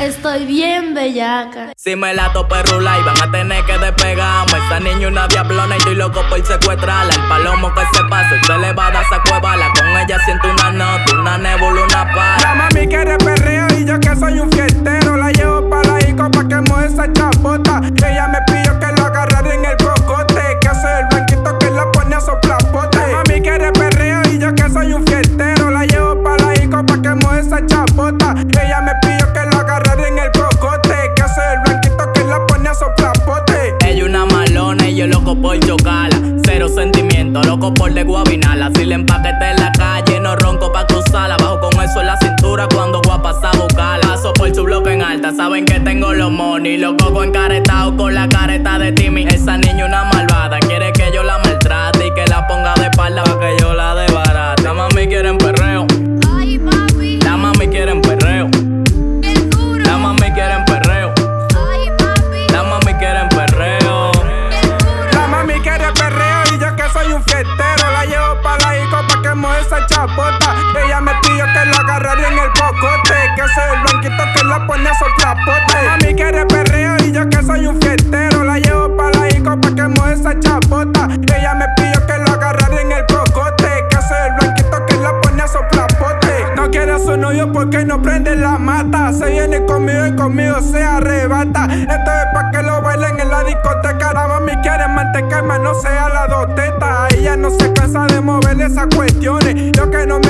Estoy bien bellaca. Si me la tope rula y van a tener que despegarme. Esta niña una diablona y estoy loco por secuestrarla. El palomo que se pase, se le va a dar esa cuevala. Con ella siento una nota, una nébula, una para. La mami quiere perreo y yo que soy un fiestero. La llevo para la disco pa' que mueva esa chapota. Ella me pidió que lo agarrara en el cocote. Que hace el blanquito que la pone a soplapote. La mami quiere perreo y yo que soy un fiestero. La llevo para la disco pa' que mueva esa chapota. Ella me pidió que lo el cocote. Que hace el blanquito que la pone a soplapote. Ella una malona y yo loco por chocarla. Cero sentimiento, loco por de guabinala. Si le empaquete en la calle, no ronco pa' cruzarla. Bajo con eso en la cintura cuando guapa a buscarla. Paso por su bloque en alta, saben que tengo los money. Los cocos encaretados con la careta de Timmy. Esa niña una malvada, quiere que yo la maltrate y que la ponga de espalda pa' que yo agarrara en el cocote Que soy el blanquito que la pone a soplapote La mami quiere perreo y yo que soy un fiestero La llevo pa' la disco pa' que mueva esa chapota. Ella me pidió que lo agarrara en el cocote Que soy el blanquito que la pone a soplapote No quiere a su novio porque no prende la mata. Se viene conmigo y conmigo se arrebata. Esto es pa' que lo bailen en la discoteca. La mami quiere manteca, no sea la dos tetas Ella no se cansa de mover esas cuestiones. Yo que no me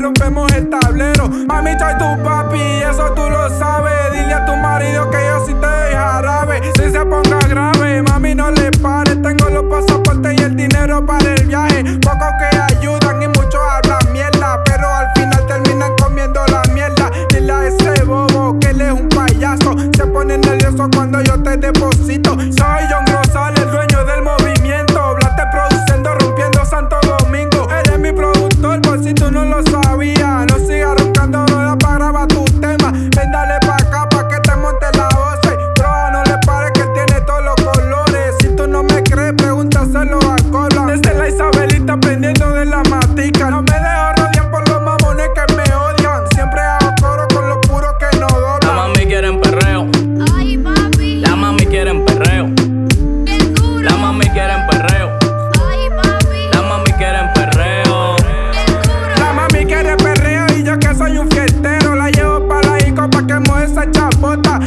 rompemos el tablero. Mami trae tu papi, eso tú lo sabes. Dile a tu marido que yo sí te doy jarabe. Si se ponga grave, mami no le pare. Tengo los pasaportes y el dinero para el viaje. Pocos que ayudan y muchos hablan mierda Pero al final terminan comiendo la mierda. Dile a ese bobo que él es un payaso. Se pone nervioso cuando yo te deposito. Soy John si tú no lo sabías. No sigas roncando, da para grabar tu tema. Ven, dale pa' acá pa' que te monte la voz Droga, no le pares que tiene todos los colores. Si tú no me crees, pregúntaselo a Cola. Desde la Isabelita pendiendo de la matica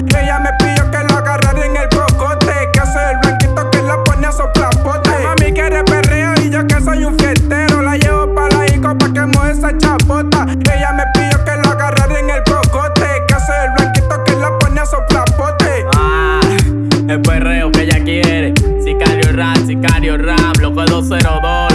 Ella me pidió que lo agarrara en el cocote Que soy el blanquito que la pone a soplapote La mami quiere perreo y yo que soy un fiestero La llevo pa' la disco pa' que mueva esa chapota. Ella me pidió que lo agarrara en el cocote Que soy el blanquito que la pone a soplapote Ah, el perreo que ella quiere. Sicario rap, sicario rap, loco 202,